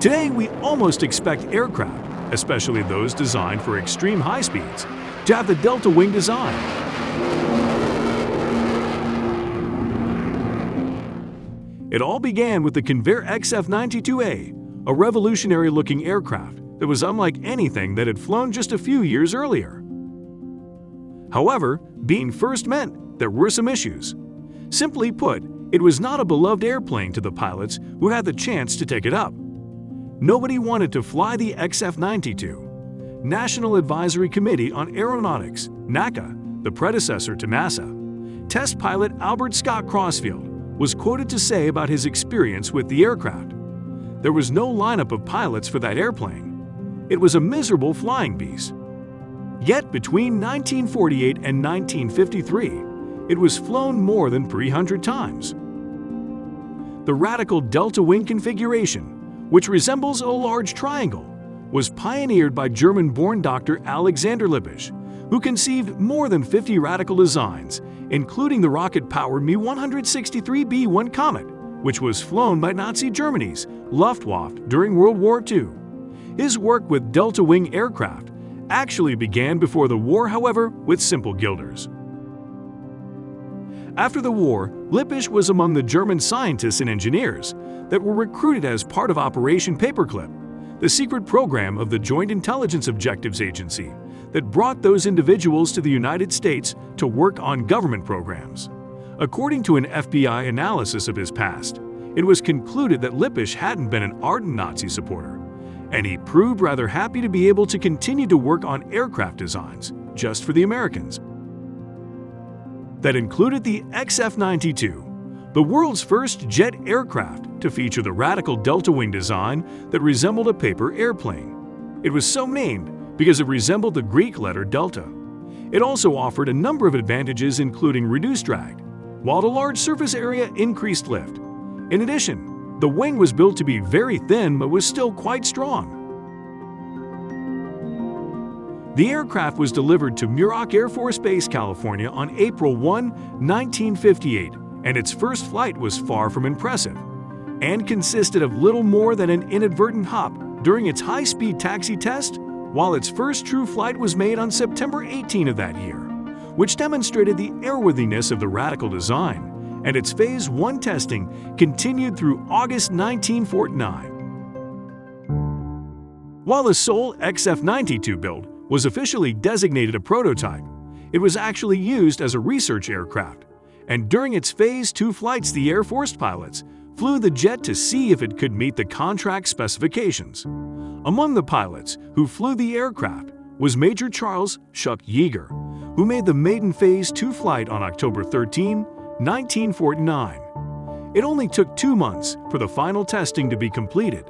Today, we almost expect aircraft, especially those designed for extreme high speeds, to have the delta wing design. It all began with the Convair XF-92A, a revolutionary-looking aircraft that was unlike anything that had flown just a few years earlier. However, being first meant there were some issues. Simply put, it was not a beloved airplane to the pilots who had the chance to take it up. Nobody wanted to fly the XF-92. National Advisory Committee on Aeronautics, NACA, the predecessor to NASA, test pilot Albert Scott Crossfield was quoted to say about his experience with the aircraft. There was no lineup of pilots for that airplane. It was a miserable flying beast. Yet between 1948 and 1953, it was flown more than 300 times. The radical delta wing configuration which resembles a large triangle, was pioneered by German-born Dr. Alexander Lippisch, who conceived more than 50 radical designs, including the rocket-powered Me-163B-1 Comet, which was flown by Nazi Germany's Luftwaffe during World War II. His work with delta wing aircraft actually began before the war, however, with simple gilders. After the war, Lippisch was among the German scientists and engineers that were recruited as part of Operation Paperclip, the secret program of the Joint Intelligence Objectives Agency that brought those individuals to the United States to work on government programs. According to an FBI analysis of his past, it was concluded that Lippisch hadn't been an ardent Nazi supporter, and he proved rather happy to be able to continue to work on aircraft designs just for the Americans. That included the XF-92, the world's first jet aircraft to feature the radical delta wing design that resembled a paper airplane. It was so named because it resembled the Greek letter delta. It also offered a number of advantages including reduced drag, while the large surface area increased lift. In addition, the wing was built to be very thin but was still quite strong. The aircraft was delivered to Muroc Air Force Base, California on April 1, 1958 and its first flight was far from impressive and consisted of little more than an inadvertent hop during its high-speed taxi test, while its first true flight was made on September 18 of that year, which demonstrated the airworthiness of the radical design, and its Phase 1 testing continued through August 1949. While the Sol XF-92 build was officially designated a prototype, it was actually used as a research aircraft and during its Phase 2 flights the Air Force pilots flew the jet to see if it could meet the contract specifications. Among the pilots who flew the aircraft was Major Charles Chuck Yeager, who made the maiden Phase 2 flight on October 13, 1949. It only took two months for the final testing to be completed.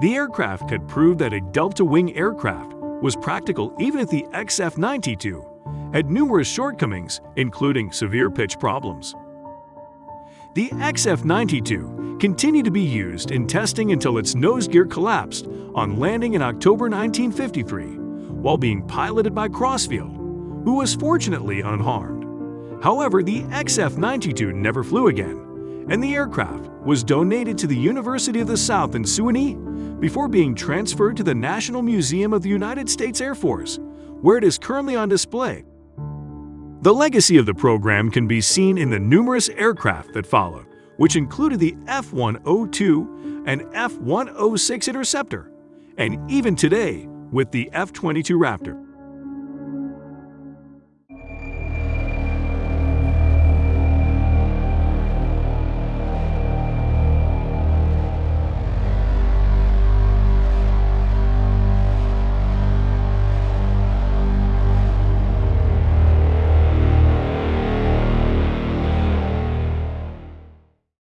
The aircraft had proved that a delta-wing aircraft was practical even if the XF-92 had numerous shortcomings, including severe pitch problems. The XF-92 continued to be used in testing until its nose gear collapsed on landing in October 1953 while being piloted by Crossfield, who was fortunately unharmed. However, the XF-92 never flew again, and the aircraft was donated to the University of the South in Sewanee before being transferred to the National Museum of the United States Air Force, where it is currently on display. The legacy of the program can be seen in the numerous aircraft that followed, which included the F-102 and F-106 Interceptor, and even today with the F-22 Raptor.